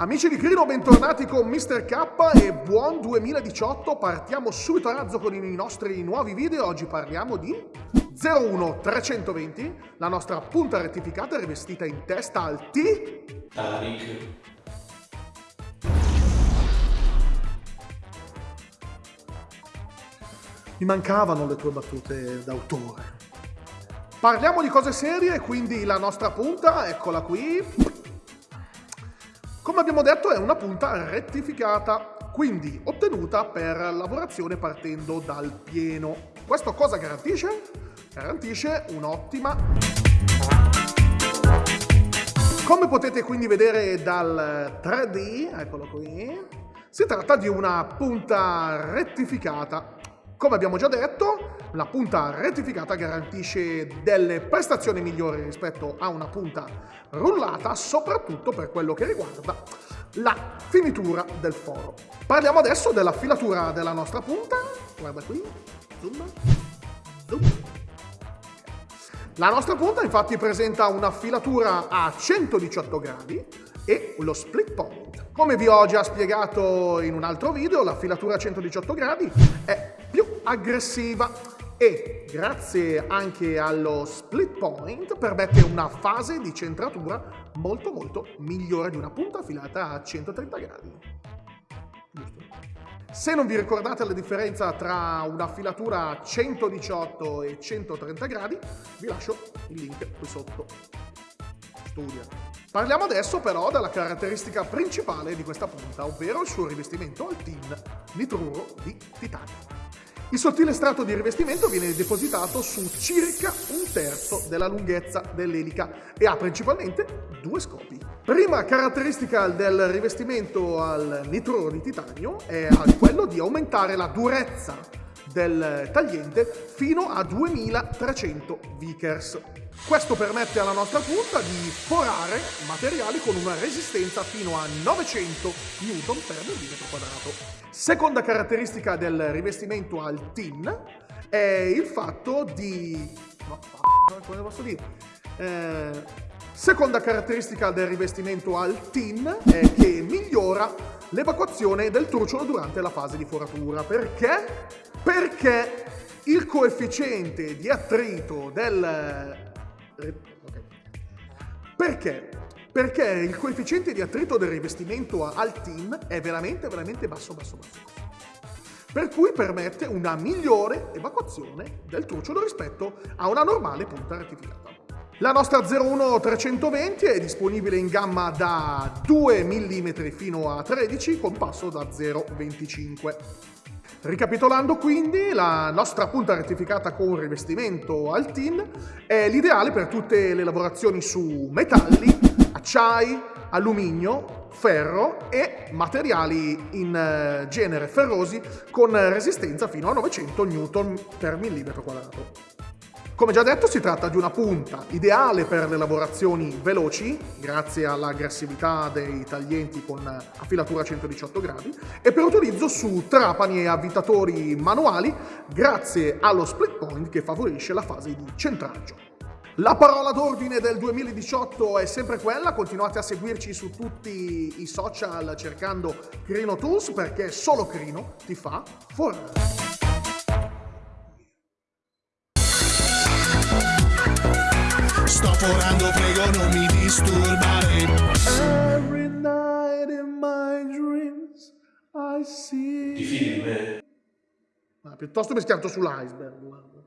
Amici di Crino, bentornati con Mr. K e buon 2018. Partiamo subito a razzo con i nostri nuovi video. Oggi parliamo di 01320, la nostra punta rettificata rivestita in testa al T. Tariq. Mi mancavano le tue battute d'autore. Parliamo di cose serie, quindi la nostra punta, eccola qui. Come abbiamo detto è una punta rettificata, quindi ottenuta per lavorazione partendo dal pieno. Questo cosa garantisce? Garantisce un'ottima... Come potete quindi vedere dal 3D, eccolo qui, si tratta di una punta rettificata come abbiamo già detto, la punta rettificata garantisce delle prestazioni migliori rispetto a una punta rullata, soprattutto per quello che riguarda la finitura del foro. Parliamo adesso della filatura della nostra punta. Guarda qui, zoom, zoom. La nostra punta infatti presenta una filatura a 118 gradi e lo split point. Come vi ho già spiegato in un altro video, la filatura a 118 gradi è aggressiva e grazie anche allo split point permette una fase di centratura molto molto migliore di una punta affilata a 130 gradi. Giusto? Se non vi ricordate la differenza tra una filatura a 118 e 130 gradi, vi lascio il link qui sotto. Studia. Parliamo adesso però della caratteristica principale di questa punta, ovvero il suo rivestimento al tin nitruro di titanio. Il sottile strato di rivestimento viene depositato su circa un terzo della lunghezza dell'elica e ha principalmente due scopi. Prima caratteristica del rivestimento al nitruro di titanio è quello di aumentare la durezza del tagliente fino a 2300 Vickers. Questo permette alla nostra punta di forare materiali con una resistenza fino a 900 N per millimetro quadrato. Seconda caratteristica del rivestimento al tin è il fatto di... No, come posso dire? Eh, seconda caratteristica del rivestimento al tin è che l'evacuazione del trucciolo durante la fase di foratura. Perché? Perché il coefficiente di attrito del Okay. Perché? Perché il coefficiente di attrito del rivestimento al tin è veramente, veramente basso, basso, basso. Per cui permette una migliore evacuazione del trucciolo rispetto a una normale punta rettificata. La nostra 01320 è disponibile in gamma da 2 mm fino a 13 con passo da 0,25 Ricapitolando quindi, la nostra punta rettificata con rivestimento al tin è l'ideale per tutte le lavorazioni su metalli, acciai, alluminio, ferro e materiali in eh, genere ferrosi con resistenza fino a 900 N per millimetro quadrato. Come già detto si tratta di una punta ideale per le lavorazioni veloci, grazie all'aggressività dei taglienti con affilatura a 118 gradi, e per utilizzo su trapani e avvitatori manuali, grazie allo split point che favorisce la fase di centraggio. La parola d'ordine del 2018 è sempre quella, continuate a seguirci su tutti i social cercando Crino Tools perché solo Crino ti fa forare. Sto forando, prego non mi disturbare. Every night in my dreams I see. Ti fidi di me? Ma piuttosto mi schianto sull'iceberg.